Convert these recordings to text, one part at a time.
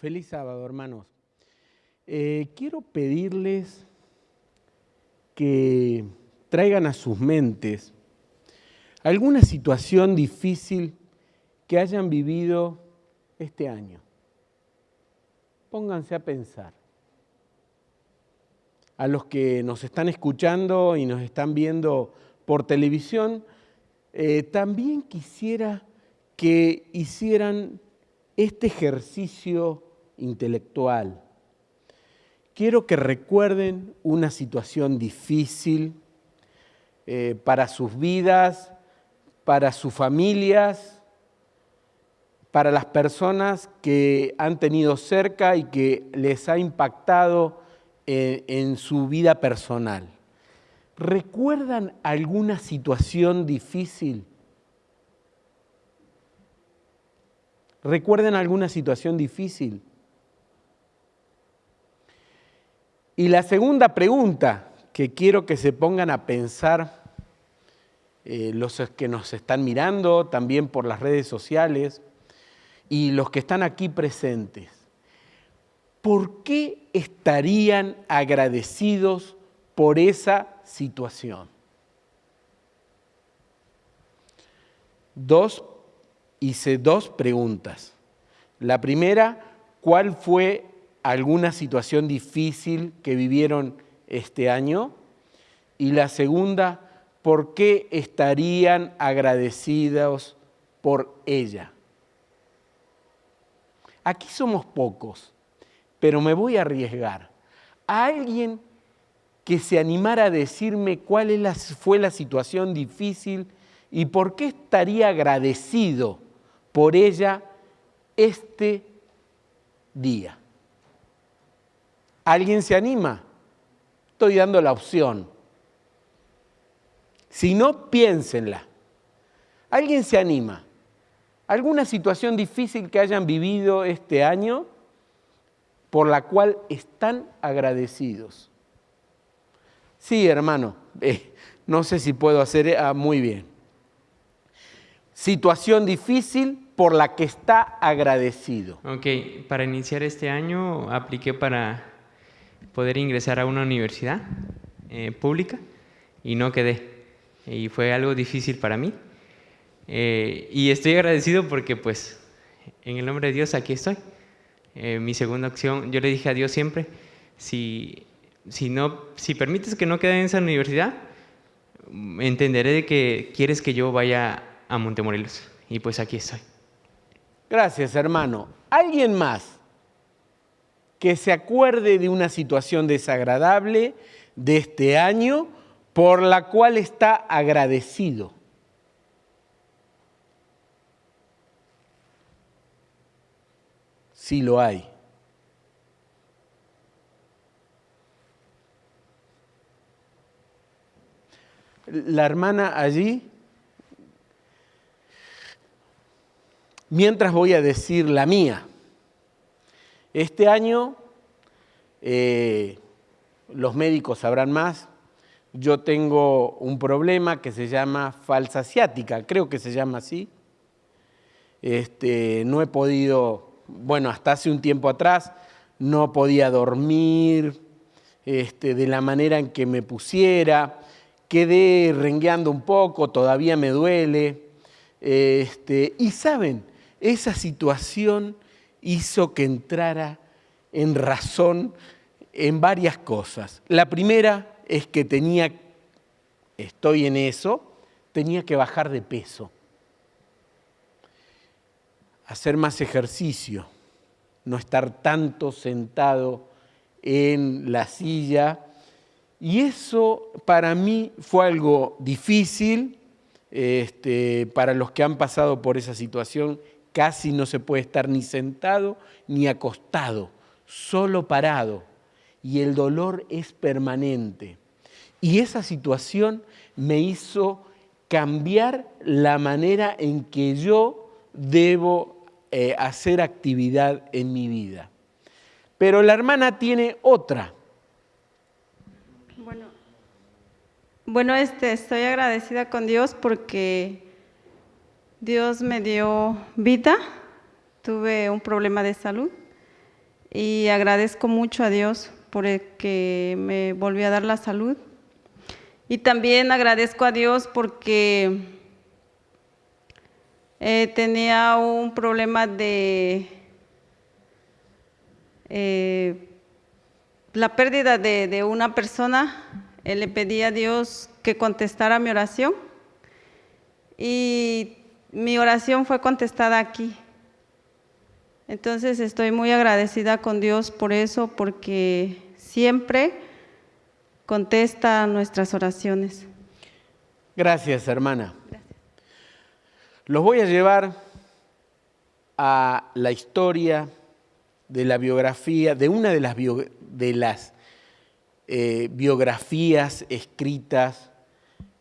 Feliz sábado, hermanos. Eh, quiero pedirles que traigan a sus mentes alguna situación difícil que hayan vivido este año. Pónganse a pensar. A los que nos están escuchando y nos están viendo por televisión, eh, también quisiera que hicieran este ejercicio intelectual. Quiero que recuerden una situación difícil eh, para sus vidas, para sus familias, para las personas que han tenido cerca y que les ha impactado en, en su vida personal. ¿Recuerdan alguna situación difícil? ¿Recuerdan alguna situación difícil? Y la segunda pregunta que quiero que se pongan a pensar eh, los que nos están mirando, también por las redes sociales, y los que están aquí presentes, ¿por qué estarían agradecidos por esa situación? Dos, hice dos preguntas. La primera, ¿cuál fue alguna situación difícil que vivieron este año? Y la segunda, ¿por qué estarían agradecidos por ella? Aquí somos pocos, pero me voy a arriesgar. ¿A alguien que se animara a decirme cuál fue la situación difícil y por qué estaría agradecido por ella este día? ¿Alguien se anima? Estoy dando la opción. Si no, piénsenla. ¿Alguien se anima? ¿Alguna situación difícil que hayan vivido este año por la cual están agradecidos? Sí, hermano, eh, no sé si puedo hacer ah, muy bien. Situación difícil por la que está agradecido. Ok, para iniciar este año apliqué para poder ingresar a una universidad eh, pública y no quedé. Y fue algo difícil para mí. Eh, y estoy agradecido porque pues en el nombre de Dios aquí estoy. Eh, mi segunda opción, yo le dije a Dios siempre, si, si, no, si permites que no quede en esa universidad, entenderé de que quieres que yo vaya a Montemorelos. Y pues aquí estoy. Gracias, hermano. ¿Alguien más? Que se acuerde de una situación desagradable de este año por la cual está agradecido. Sí lo hay. La hermana allí, mientras voy a decir la mía. Este año eh, los médicos sabrán más. Yo tengo un problema que se llama falsa asiática, creo que se llama así. Este, no he podido, bueno, hasta hace un tiempo atrás no podía dormir este, de la manera en que me pusiera. Quedé rengueando un poco, todavía me duele. Este, y saben, esa situación hizo que entrara en razón en varias cosas. La primera es que tenía, estoy en eso, tenía que bajar de peso, hacer más ejercicio, no estar tanto sentado en la silla. Y eso para mí fue algo difícil, este, para los que han pasado por esa situación Casi no se puede estar ni sentado ni acostado, solo parado. Y el dolor es permanente. Y esa situación me hizo cambiar la manera en que yo debo eh, hacer actividad en mi vida. Pero la hermana tiene otra. Bueno, bueno este, estoy agradecida con Dios porque Dios me dio vida, tuve un problema de salud y agradezco mucho a Dios por el que me volvió a dar la salud. Y también agradezco a Dios porque eh, tenía un problema de eh, la pérdida de, de una persona. Eh, le pedí a Dios que contestara mi oración y mi oración fue contestada aquí. Entonces estoy muy agradecida con Dios por eso, porque siempre contesta nuestras oraciones. Gracias, hermana. Los voy a llevar a la historia de la biografía, de una de las, de las eh, biografías escritas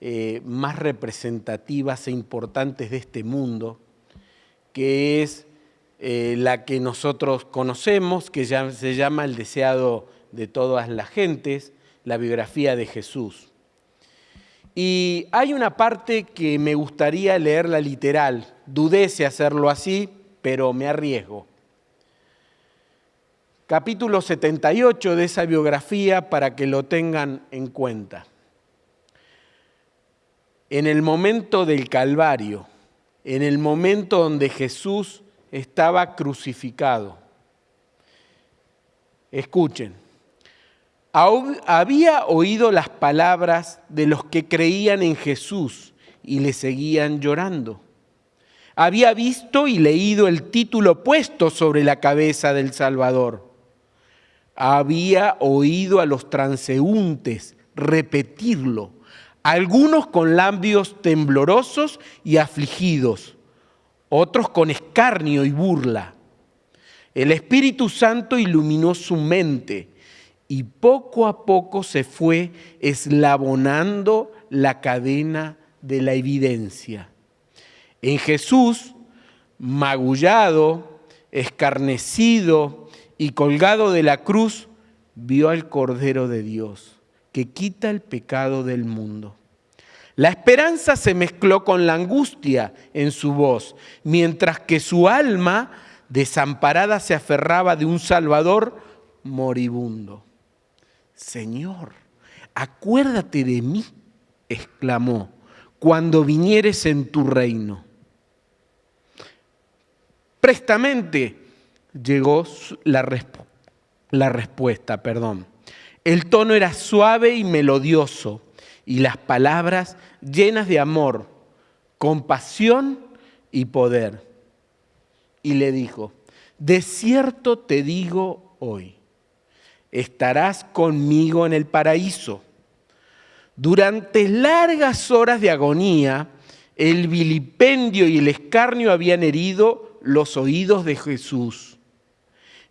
eh, más representativas e importantes de este mundo, que es eh, la que nosotros conocemos, que ya se llama El deseado de todas las gentes, la biografía de Jesús. Y hay una parte que me gustaría leerla literal. Dudé hacerlo así, pero me arriesgo. Capítulo 78 de esa biografía para que lo tengan en cuenta. En el momento del Calvario, en el momento donde Jesús estaba crucificado. Escuchen, había oído las palabras de los que creían en Jesús y le seguían llorando. Había visto y leído el título puesto sobre la cabeza del Salvador. Había oído a los transeúntes repetirlo, algunos con labios temblorosos y afligidos otros con escarnio y burla. El Espíritu Santo iluminó su mente y poco a poco se fue eslabonando la cadena de la evidencia. En Jesús, magullado, escarnecido y colgado de la cruz, vio al Cordero de Dios, que quita el pecado del mundo. La esperanza se mezcló con la angustia en su voz, mientras que su alma desamparada se aferraba de un Salvador moribundo. Señor, acuérdate de mí, exclamó, cuando vinieres en tu reino. Prestamente llegó la, la respuesta, perdón. El tono era suave y melodioso y las palabras llenas de amor, compasión y poder. Y le dijo, de cierto te digo hoy, estarás conmigo en el paraíso. Durante largas horas de agonía, el vilipendio y el escarnio habían herido los oídos de Jesús.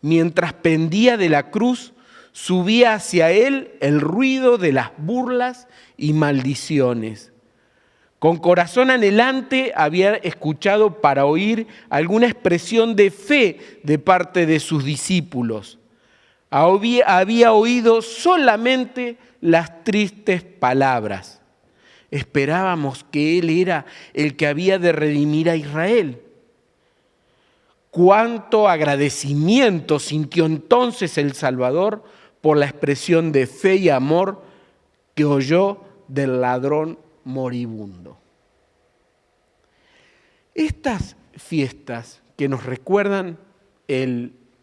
Mientras pendía de la cruz, subía hacia él el ruido de las burlas y maldiciones. Con corazón anhelante había escuchado para oír alguna expresión de fe de parte de sus discípulos. Había, oído solamente las tristes palabras. Esperábamos que Él era el que había de redimir a Israel. Cuánto agradecimiento sintió entonces el Salvador por la expresión de fe y amor que oyó del ladrón moribundo. Estas fiestas que nos recuerdan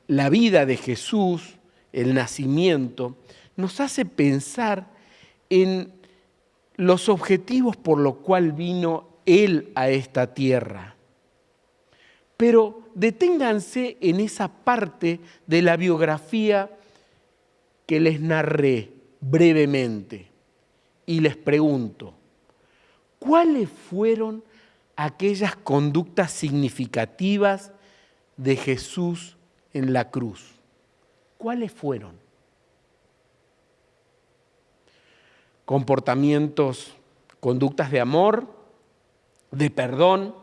la vida de Jesús, el nacimiento, nos hace pensar en los objetivos por los cuales vino Él a esta tierra. Pero deténganse en esa parte de la biografía que les narré brevemente y les pregunto, ¿cuáles fueron aquellas conductas significativas de Jesús en la cruz? ¿Cuáles fueron? Comportamientos, conductas de amor, de perdón,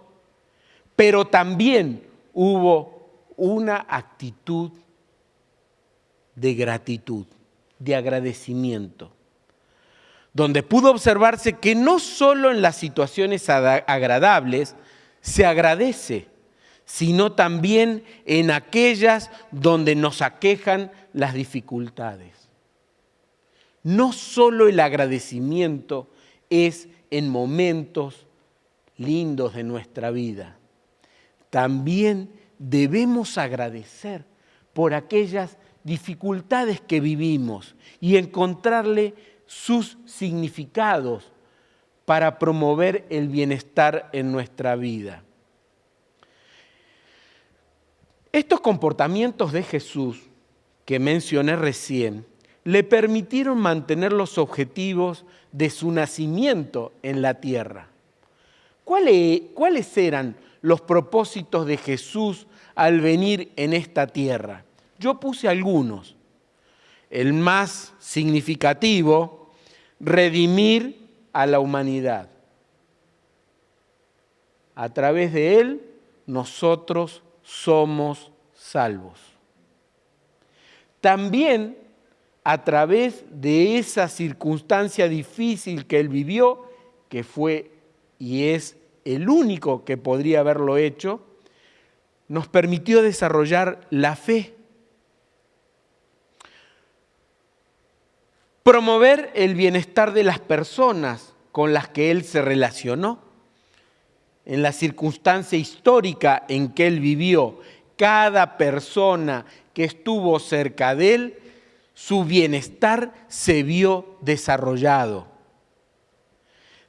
pero también hubo una actitud de gratitud, de agradecimiento donde pudo observarse que no solo en las situaciones agradables se agradece, sino también en aquellas donde nos aquejan las dificultades. No solo el agradecimiento es en momentos lindos de nuestra vida, también debemos agradecer por aquellas dificultades que vivimos y encontrarle sus significados para promover el bienestar en nuestra vida. Estos comportamientos de Jesús que mencioné recién le permitieron mantener los objetivos de su nacimiento en la tierra. ¿Cuáles, eran los propósitos de Jesús al venir en esta tierra? Yo puse algunos. El más significativo, redimir a la humanidad. A través de Él nosotros somos salvos. También a través de esa circunstancia difícil que Él vivió, que fue y es el único que podría haberlo hecho, nos permitió desarrollar la fe. Promover el bienestar de las personas con las que Él se relacionó. En la circunstancia histórica en que Él vivió, cada persona que estuvo cerca de Él, su bienestar se vio desarrollado.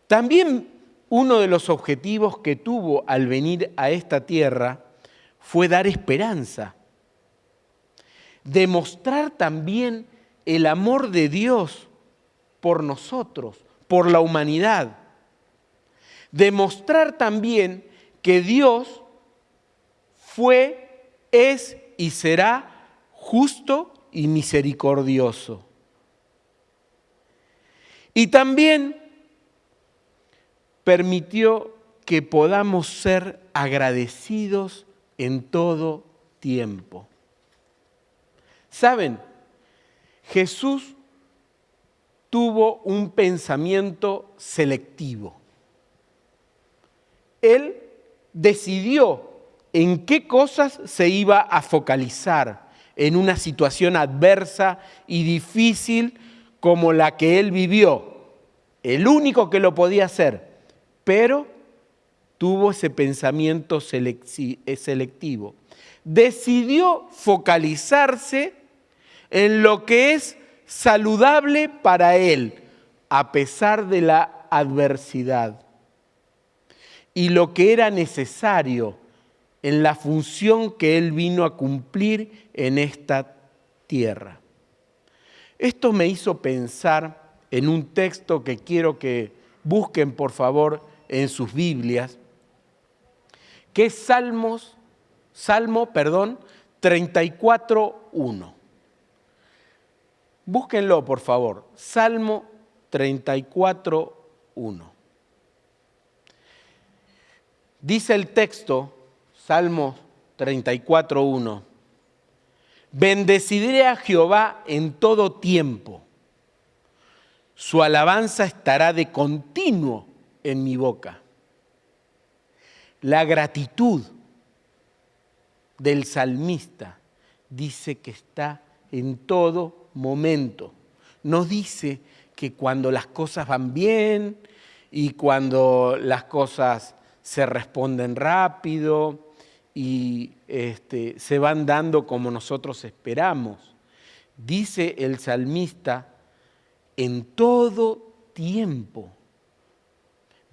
También uno de los objetivos que tuvo al venir a esta tierra fue dar esperanza, demostrar también el amor de Dios por nosotros, por la humanidad, demostrar también que Dios fue, es y será justo y misericordioso. Y también permitió que podamos ser agradecidos en todo tiempo. ¿Saben? Jesús tuvo un pensamiento selectivo. Él decidió en qué cosas se iba a focalizar en una situación adversa y difícil como la que él vivió. El único que lo podía hacer pero tuvo ese pensamiento eh, selectivo. Decidió focalizarse en lo que es saludable para él, a pesar de la adversidad. Y lo que era necesario en la función que él vino a cumplir en esta tierra. Esto me hizo pensar en un texto que quiero que busquen por favor en sus Biblias, que es Salmos, Salmo, perdón, 34.1. Búsquenlo, por favor. Salmo 34.1. Dice el texto, Salmo 34.1, bendeciré a Jehová en todo tiempo. Su alabanza estará de continuo en mi boca. La gratitud del salmista dice que está en todo momento. No dice que cuando las cosas van bien y cuando las cosas se responden rápido y este, se van dando como nosotros esperamos. Dice el salmista, en todo tiempo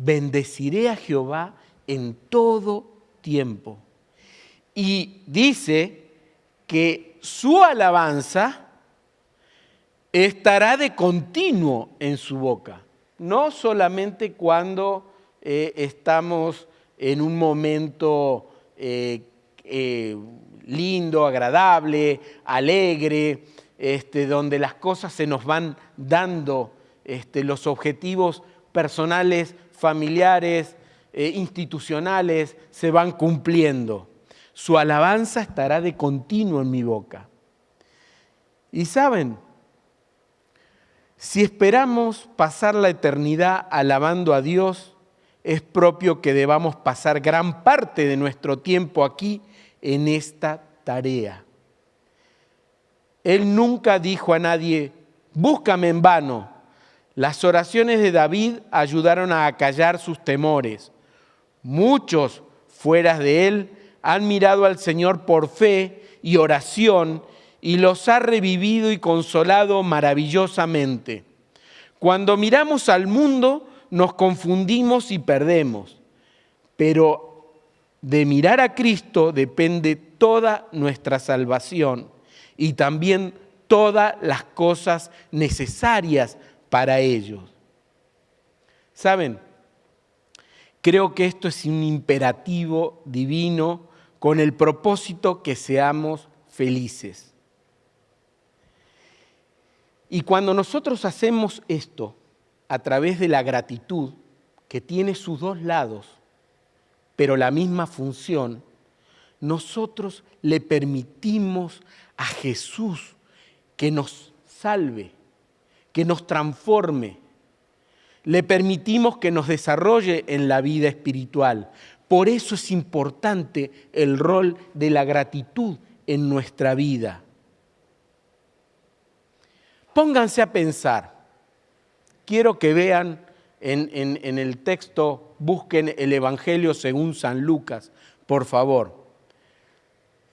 bendeciré a Jehová en todo tiempo. Y dice que su alabanza estará de continuo en su boca, no solamente cuando eh, estamos en un momento eh, eh, lindo, agradable, alegre, este, donde las cosas se nos van dando, este, los objetivos personales familiares, institucionales se van cumpliendo. Su alabanza estará de continuo en mi boca. Y saben, si esperamos pasar la eternidad alabando a Dios, es propio que debamos pasar gran parte de nuestro tiempo aquí en esta tarea. Él nunca dijo a nadie, búscame en vano. Las oraciones de David ayudaron a acallar sus temores. Muchos fuera de él han mirado al Señor por fe y oración y los ha revivido y consolado maravillosamente. Cuando miramos al mundo nos confundimos y perdemos, pero de mirar a Cristo depende toda nuestra salvación y también todas las cosas necesarias para ellos. ¿Saben? Creo que esto es un imperativo divino con el propósito que seamos felices. Y cuando nosotros hacemos esto a través de la gratitud, que tiene sus dos lados, pero la misma función, nosotros le permitimos a Jesús que nos salve, que nos transforme. Le permitimos que nos desarrolle en la vida espiritual. Por eso es importante el rol de la gratitud en nuestra vida. Pónganse a pensar. Quiero que vean en, el texto, busquen el Evangelio según San Lucas, por favor.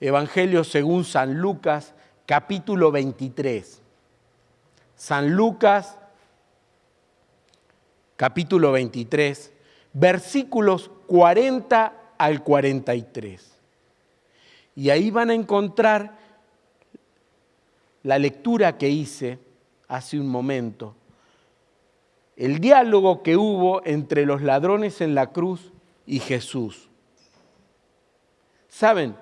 Evangelio según San Lucas, capítulo 23. San Lucas, capítulo 23, versículos 40 al 43. Y ahí van a encontrar la lectura que hice hace un momento, el diálogo que hubo entre los ladrones en la cruz y Jesús. ¿Saben?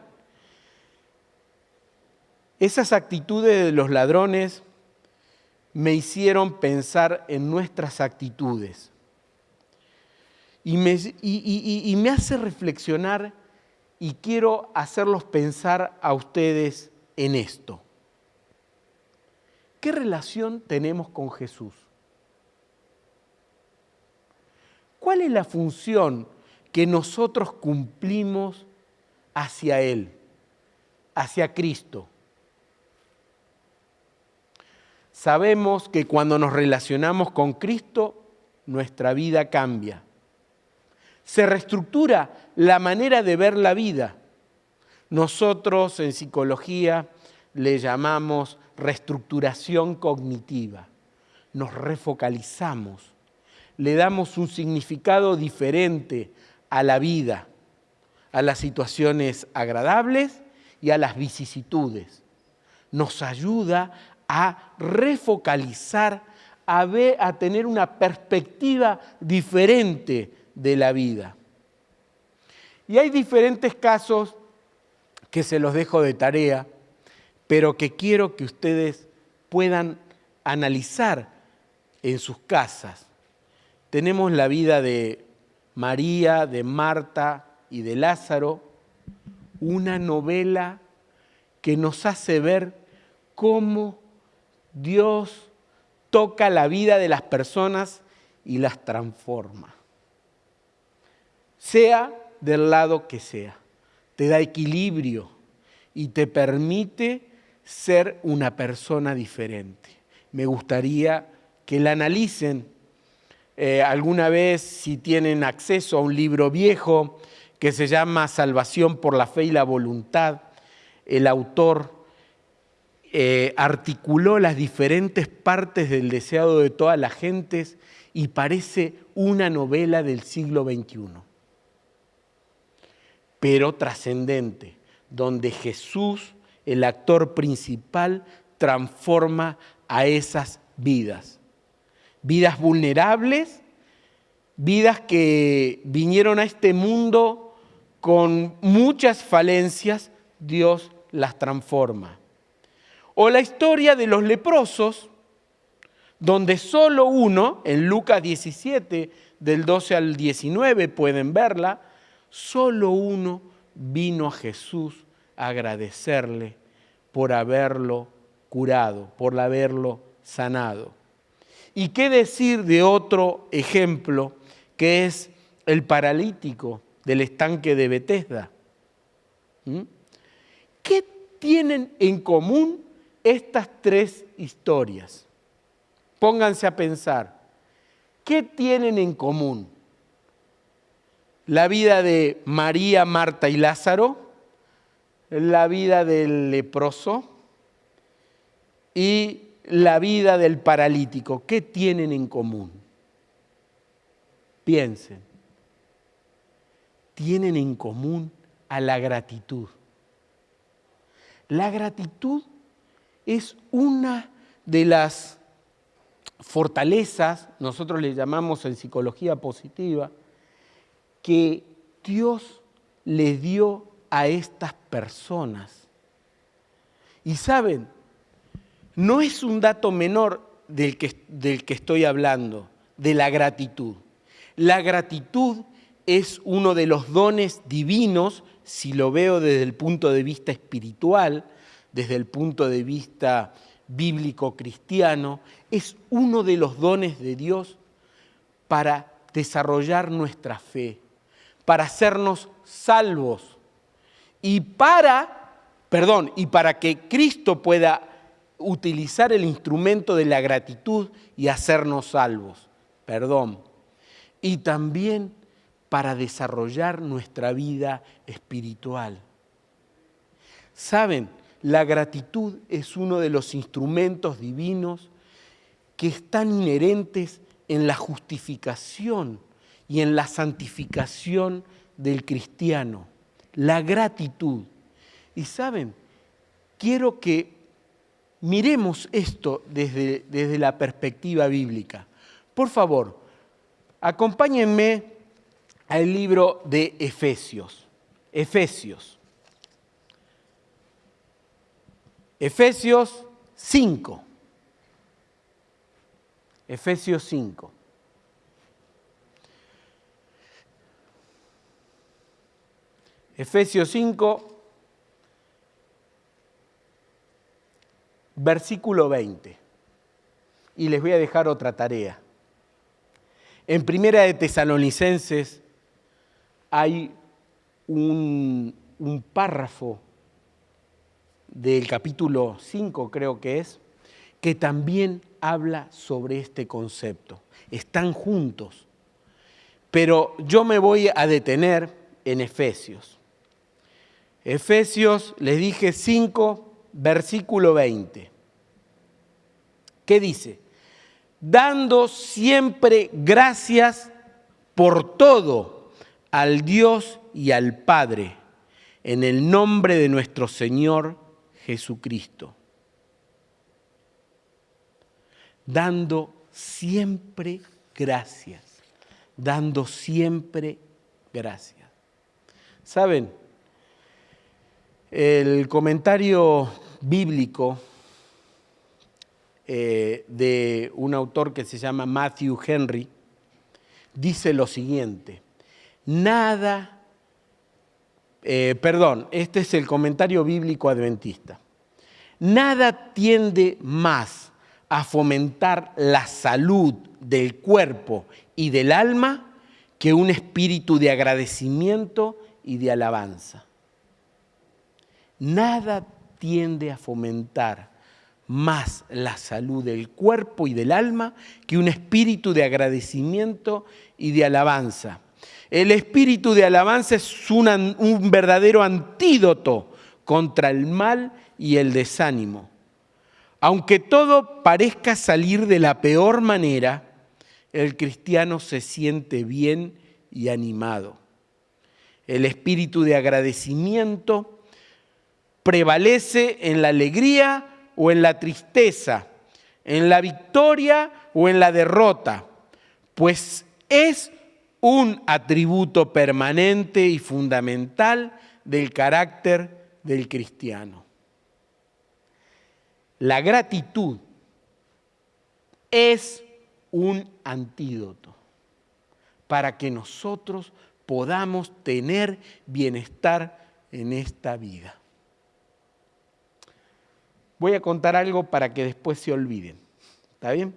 Esas actitudes de los ladrones me hicieron pensar en nuestras actitudes. Y me, y, me, hace reflexionar y quiero hacerlos pensar a ustedes en esto. ¿Qué relación tenemos con Jesús? ¿Cuál es la función que nosotros cumplimos hacia Él, hacia Cristo? Sabemos que cuando nos relacionamos con Cristo, nuestra vida cambia. Se reestructura la manera de ver la vida. Nosotros en psicología le llamamos reestructuración cognitiva. Nos refocalizamos, le damos un significado diferente a la vida, a las situaciones agradables y a las vicisitudes. Nos ayuda a refocalizar, a, a tener una perspectiva diferente de la vida. Y hay diferentes casos que se los dejo de tarea, pero que quiero que ustedes puedan analizar en sus casas. Tenemos la vida de María, de Marta y de Lázaro, una novela que nos hace ver cómo Dios toca la vida de las personas y las transforma. Sea del lado que sea, te da equilibrio y te permite ser una persona diferente. Me gustaría que la analicen eh, alguna vez si tienen acceso a un libro viejo que se llama Salvación por la fe y la voluntad. El autor eh, articuló las diferentes partes del deseado de todas las gentes y parece una novela del siglo XXI, pero trascendente, donde Jesús, el actor principal, transforma a esas vidas. Vidas vulnerables, vidas que vinieron a este mundo con muchas falencias, Dios las transforma. O la historia de los leprosos, donde solo uno, en Lucas 17, del 12 al 19 pueden verla, solo uno vino a Jesús agradecerle por haberlo curado, por haberlo sanado. ¿Y qué decir de otro ejemplo que es el paralítico del estanque de Bethesda. ¿Mm? ¿Qué tienen en común estas tres historias? Pónganse a pensar, ¿qué tienen en común? La vida de María, Marta y Lázaro, la vida del leproso y la vida del paralítico. ¿Qué tienen en común? Piensen. Tienen en común a la gratitud. La gratitud es una de las fortalezas, nosotros le llamamos en psicología positiva, que Dios le dio a estas personas. Y saben, no es un dato menor del que, del que estoy hablando, de la gratitud. La gratitud es uno de los dones divinos, si lo veo desde el punto de vista espiritual, desde el punto de vista bíblico cristiano, es uno de los dones de Dios para desarrollar nuestra fe, para hacernos salvos y para, perdón, y para que Cristo pueda utilizar el instrumento de la gratitud y hacernos salvos, perdón, y también para desarrollar nuestra vida espiritual. Saben, la gratitud es uno de los instrumentos divinos que están inherentes en la justificación y en la santificación del cristiano. La gratitud. Y saben, quiero que miremos esto desde, desde la perspectiva bíblica. Por favor, acompáñenme al libro de Efesios. Efesios. Efesios 5. Efesios 5. Efesios 5, versículo 20. Y les voy a dejar otra tarea. En Primera de Tesalonicenses hay un, un párrafo del capítulo 5, creo que es, que también habla sobre este concepto. Están juntos. Pero yo me voy a detener en Efesios. Efesios, les dije 5, versículo 20. ¿Qué dice? Dando siempre gracias por todo al Dios y al Padre, en el nombre de nuestro Señor Jesucristo. Dando siempre gracias, dando siempre gracias. ¿Saben? El comentario bíblico eh, de un autor que se llama Matthew Henry dice lo siguiente, nada, eh, perdón, este es el comentario bíblico adventista, nada tiende más a fomentar la salud del cuerpo y del alma que un espíritu de agradecimiento y de alabanza. Nada tiende a fomentar más la salud del cuerpo y del alma que un espíritu de agradecimiento y de alabanza. El espíritu de alabanza es un verdadero antídoto contra el mal y el desánimo. Aunque todo parezca salir de la peor manera, el cristiano se siente bien y animado. El espíritu de agradecimiento prevalece en la alegría o en la tristeza, en la victoria o en la derrota, pues es un atributo permanente y fundamental del carácter del cristiano. La gratitud es un antídoto para que nosotros podamos tener bienestar en esta vida. Voy a contar algo para que después se olviden. ¿Está bien?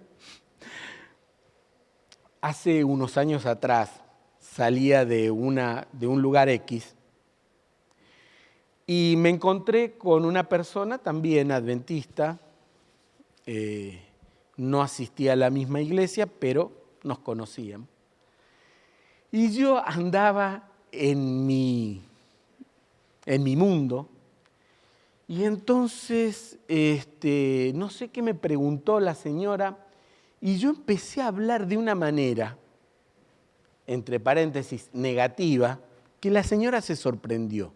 Hace unos años atrás salía de, una, de un lugar X y me encontré con una persona también adventista, eh, no asistía a la misma iglesia, pero nos conocíamos. Y yo andaba en mi, en mi mundo, y entonces, este, no sé qué me preguntó la señora, y yo empecé a hablar de una manera, entre paréntesis, negativa, que la señora se sorprendió.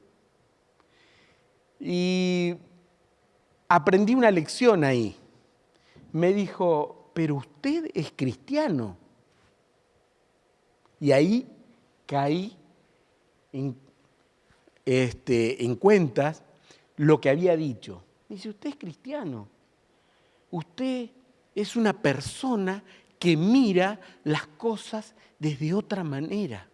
Y aprendí una lección ahí. Me dijo, pero usted es cristiano. Y ahí caí en, este, en cuentas lo que había dicho. dice, usted es cristiano. Usted es una persona que mira las cosas desde otra manera.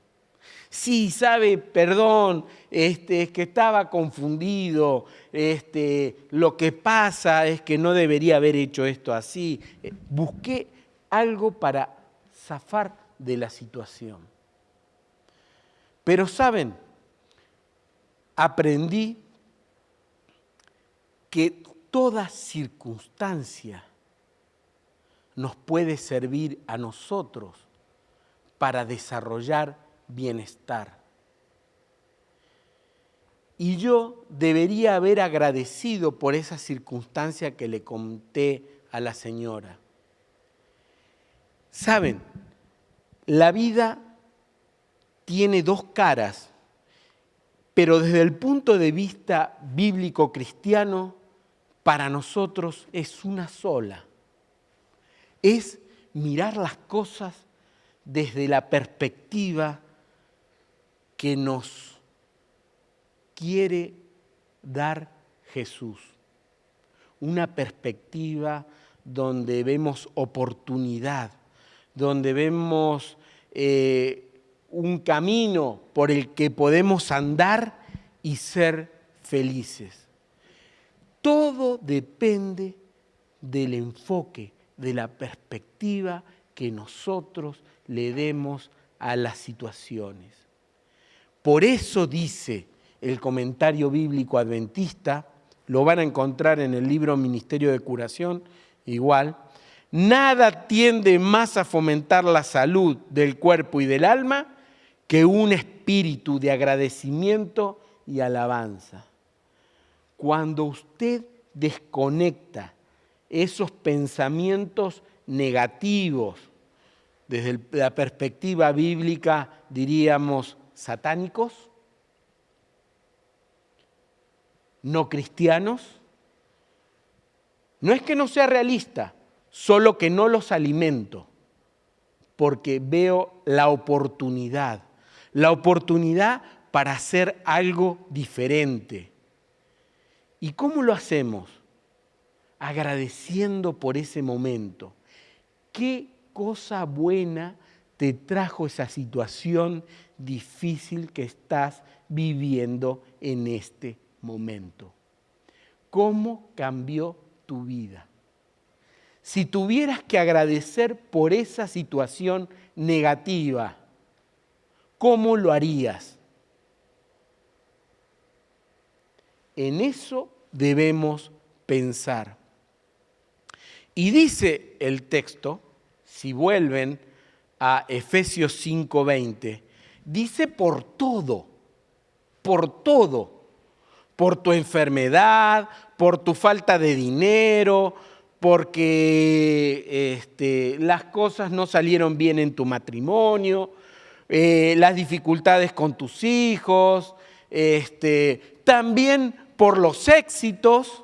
Sí, sabe, perdón, este, es que estaba confundido, este, lo que pasa es que no debería haber hecho esto así. Eh, busqué algo para zafar de la situación. Pero saben, aprendí que toda circunstancia nos puede servir a nosotros para desarrollar bienestar. Y yo debería haber agradecido por esa circunstancia que le conté a la señora. Saben, la vida tiene dos caras, pero desde el punto de vista bíblico cristiano, para nosotros es una sola. Es mirar las cosas desde la perspectiva que nos quiere dar Jesús. Una perspectiva donde vemos oportunidad, donde vemos eh, un camino por el que podemos andar y ser felices. Todo depende del enfoque, de la perspectiva que nosotros le demos a las situaciones. Por eso dice el comentario bíblico adventista, lo van a encontrar en el libro Ministerio de Curación, igual, nada tiende más a fomentar la salud del cuerpo y del alma que un espíritu de agradecimiento y alabanza. Cuando usted desconecta esos pensamientos negativos, desde la perspectiva bíblica diríamos satánicos, no cristianos, no es que no sea realista, solo que no los alimento, porque veo la oportunidad, la oportunidad para hacer algo diferente ¿Y cómo lo hacemos? Agradeciendo por ese momento. ¿Qué cosa buena te trajo esa situación difícil que estás viviendo en este momento? ¿Cómo cambió tu vida? Si tuvieras que agradecer por esa situación negativa, ¿cómo lo harías? En eso debemos pensar. Y dice el texto, si vuelven a Efesios 5:20, dice por todo, por todo, por tu enfermedad, por tu falta de dinero, porque este, las cosas no salieron bien en tu matrimonio, eh, las dificultades con tus hijos, este, también por los éxitos,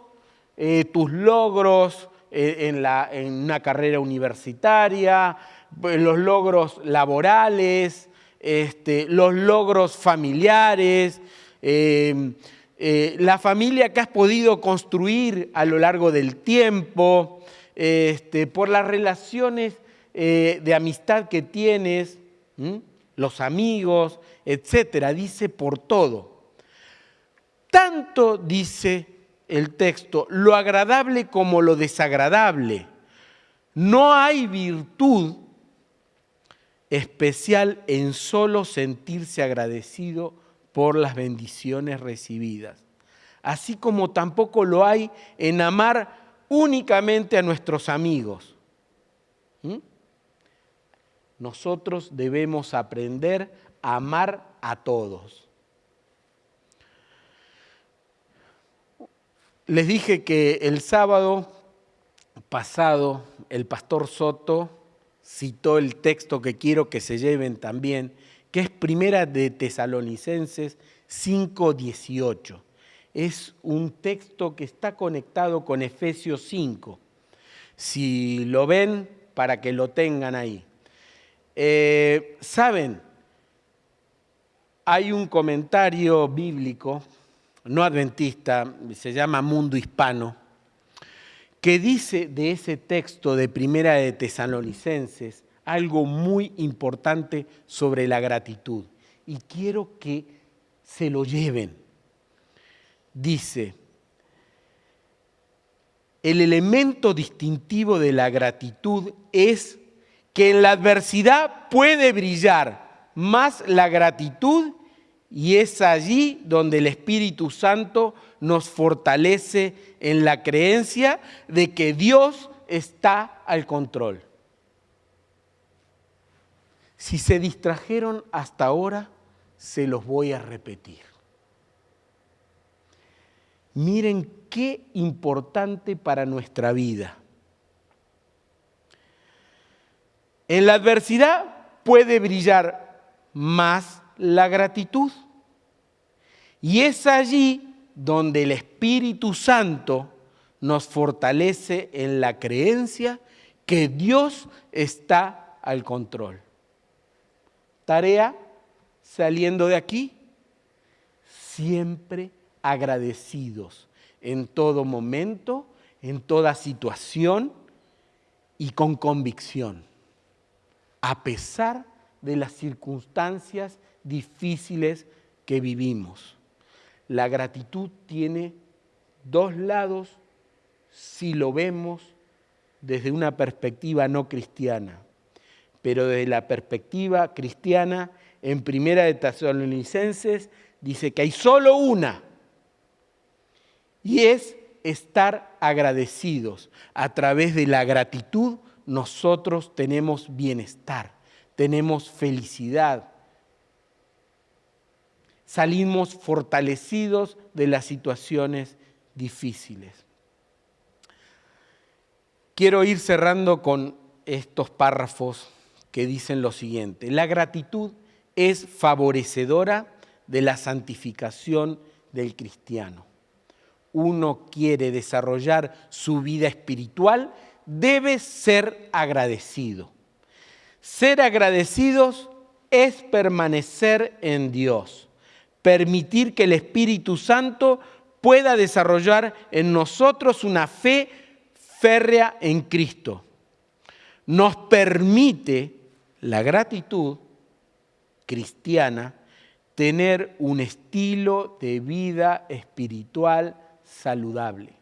eh, tus logros eh, en, la, en, una carrera universitaria, eh, los logros laborales, este, los logros familiares, em, la familia que has podido construir a lo largo del tiempo, este, por las relaciones de amistad que tienes, los amigos, etcétera, dice por todo. Tanto dice el texto, lo agradable como lo desagradable. No hay virtud especial en solo sentirse agradecido por las bendiciones recibidas, así como tampoco lo hay en amar únicamente a nuestros amigos. ¿Mm? Nosotros debemos aprender a amar a todos. Les dije que el sábado pasado el pastor Soto citó el texto que quiero que se lleven también, que es Primera de Tesalonicenses 5:18. Es un texto que está conectado con Efesios 5. Si lo ven, para que lo tengan ahí. Eh, Saben, hay un comentario bíblico, no adventista, se llama Mundo Hispano, que dice de ese texto de Primera de Tesalonicenses algo muy importante sobre la gratitud. Y quiero que se lo lleven. Dice, el elemento distintivo de la gratitud es que en la adversidad puede brillar más la gratitud y es allí donde el Espíritu Santo nos fortalece en la creencia de que Dios está al control. Si se distrajeron hasta ahora, se los voy a repetir. Miren qué importante para nuestra vida. En la adversidad puede brillar más la gratitud. Y es allí donde el Espíritu Santo nos fortalece en la creencia que Dios está al control. Tarea saliendo de aquí, siempre agradecidos en todo momento, en toda situación y con convicción, a pesar de las circunstancias difíciles que vivimos. La gratitud tiene dos lados si lo vemos desde una perspectiva no cristiana, pero desde la perspectiva cristiana, en Primera de Tesalonicenses dice que hay solo una, y es estar agradecidos. A través de la gratitud nosotros tenemos bienestar, tenemos felicidad, salimos fortalecidos de las situaciones difíciles. Quiero ir cerrando con estos párrafos que dicen lo siguiente. La gratitud es favorecedora de la santificación del cristiano. Uno quiere desarrollar su vida espiritual, debe ser agradecido. Ser agradecidos es permanecer en Dios permitir que el Espíritu Santo pueda desarrollar en nosotros una fe férrea en Cristo. Nos permite la gratitud cristiana tener un estilo de vida espiritual saludable.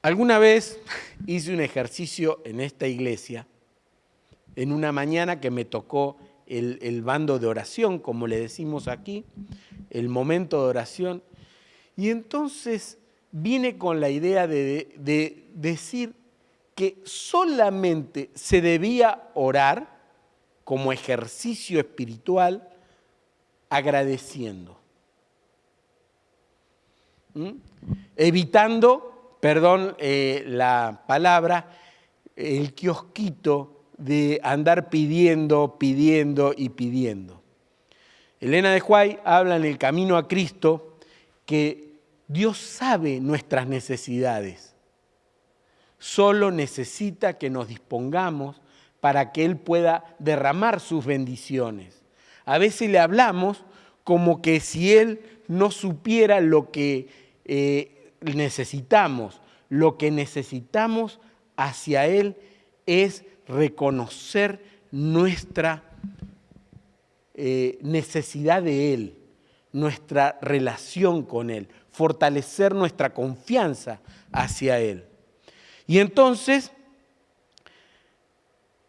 Alguna vez hice un ejercicio en esta iglesia, en una mañana que me tocó el, bando de oración, como le decimos aquí, el momento de oración. Y entonces viene con la idea de, de, decir que solamente se debía orar como ejercicio espiritual agradeciendo. ¿Mm? Evitando, perdón eh, la palabra, el kiosquito de andar pidiendo, pidiendo y pidiendo. Elena de Huay habla en el camino a Cristo que Dios sabe nuestras necesidades. Solo necesita que nos dispongamos para que Él pueda derramar sus bendiciones. A veces le hablamos como que si Él no supiera lo que eh, necesitamos, lo que necesitamos hacia Él es reconocer nuestra eh, necesidad de Él, nuestra relación con Él, fortalecer nuestra confianza hacia Él. Y entonces,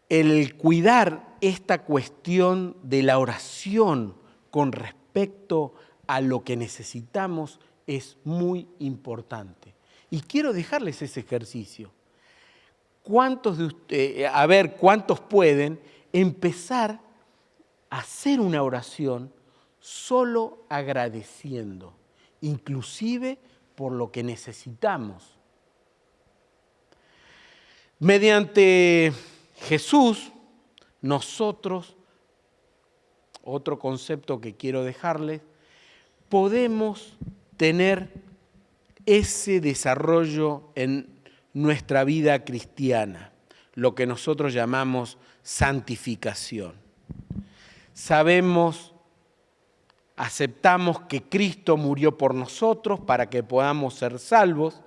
el cuidar esta cuestión de la oración con respecto a lo que necesitamos es muy importante. Y quiero dejarles ese ejercicio. ¿Cuántos de ustedes, a ver, cuántos pueden empezar a hacer una oración solo agradeciendo, inclusive por lo que necesitamos? Mediante Jesús, nosotros, otro concepto que quiero dejarles, podemos tener ese desarrollo en nuestra vida cristiana, lo que nosotros llamamos santificación. Sabemos, aceptamos que Cristo murió por nosotros para que podamos ser salvos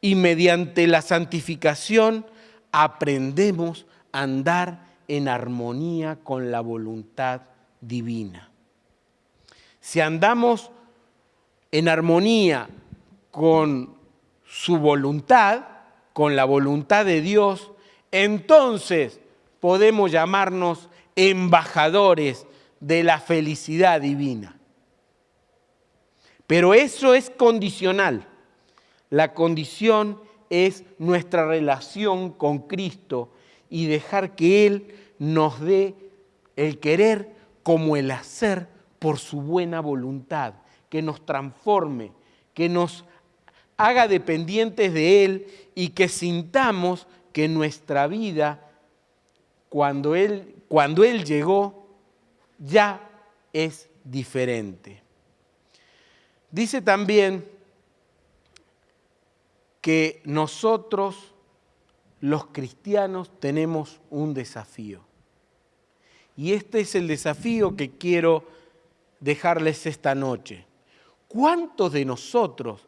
y mediante la santificación aprendemos a andar en armonía con la voluntad divina. Si andamos en armonía con su voluntad, con la voluntad de Dios, entonces podemos llamarnos embajadores de la felicidad divina. Pero eso es condicional. La condición es nuestra relación con Cristo y dejar que Él nos dé el querer como el hacer por su buena voluntad, que nos transforme, que nos haga dependientes de Él y que sintamos que nuestra vida, cuando Él, cuando él llegó, ya es diferente. Dice también que nosotros, los cristianos, tenemos un desafío. Y este es el desafío que quiero dejarles esta noche. ¿Cuántos de nosotros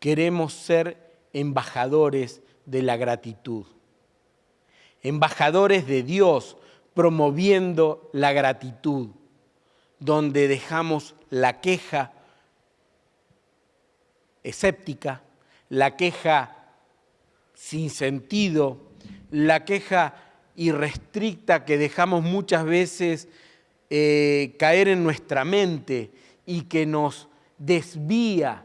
queremos ser embajadores de la gratitud, embajadores de Dios promoviendo la gratitud, donde dejamos la queja escéptica, la queja sin sentido, la queja irrestricta que dejamos muchas veces eh, caer en nuestra mente y que nos desvía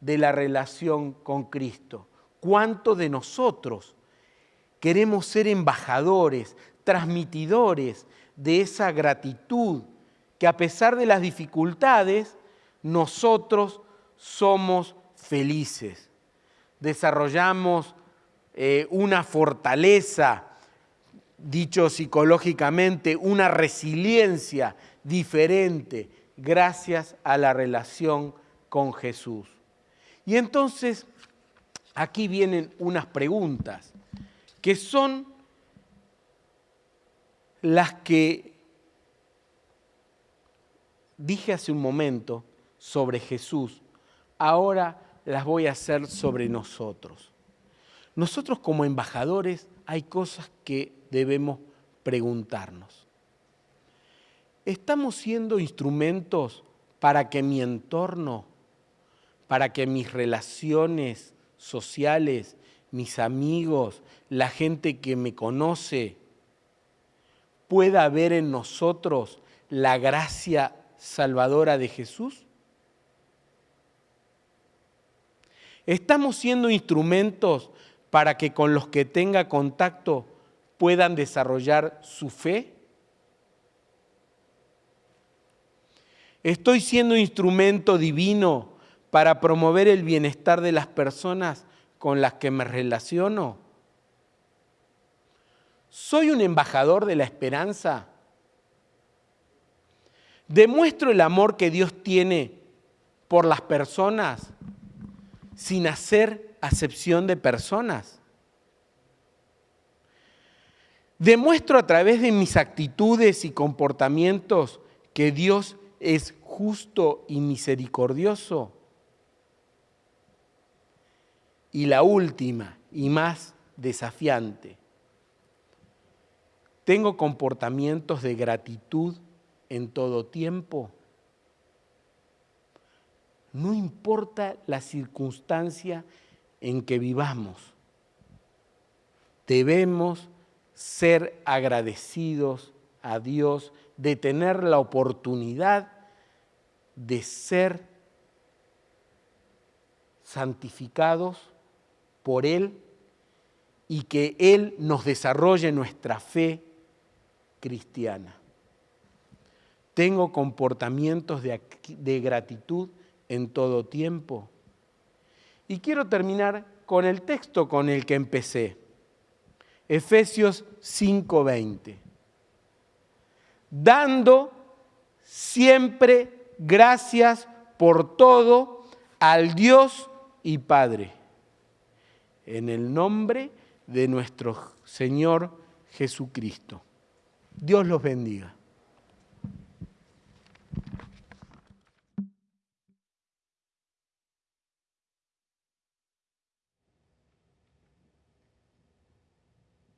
de la relación con Cristo. ¿Cuántos de nosotros queremos ser embajadores, transmitidores de esa gratitud que a pesar de las dificultades, nosotros somos felices? Desarrollamos eh, una fortaleza, dicho psicológicamente, una resiliencia diferente gracias a la relación con Jesús. Y entonces, aquí vienen unas preguntas que son las que dije hace un momento sobre Jesús, ahora las voy a hacer sobre nosotros. Nosotros como embajadores hay cosas que debemos preguntarnos. ¿Estamos siendo instrumentos para que mi entorno para que mis relaciones sociales, mis amigos, la gente que me conoce, pueda ver en nosotros la gracia salvadora de Jesús? ¿Estamos siendo instrumentos para que con los que tenga contacto puedan desarrollar su fe? ¿Estoy siendo instrumento divino para promover el bienestar de las personas con las que me relaciono? ¿Soy un embajador de la esperanza? ¿Demuestro el amor que Dios tiene por las personas sin hacer acepción de personas? ¿Demuestro a través de mis actitudes y comportamientos que Dios es justo y misericordioso? Y la última y más desafiante, ¿tengo comportamientos de gratitud en todo tiempo? No importa la circunstancia en que vivamos, debemos ser agradecidos a Dios, de tener la oportunidad de ser santificados por Él y que Él nos desarrolle nuestra fe cristiana. Tengo comportamientos de, de, gratitud en todo tiempo. Y quiero terminar con el texto con el que empecé, Efesios 5:20. Dando siempre gracias por todo al Dios y Padre, en el nombre de nuestro Señor Jesucristo. Dios los bendiga.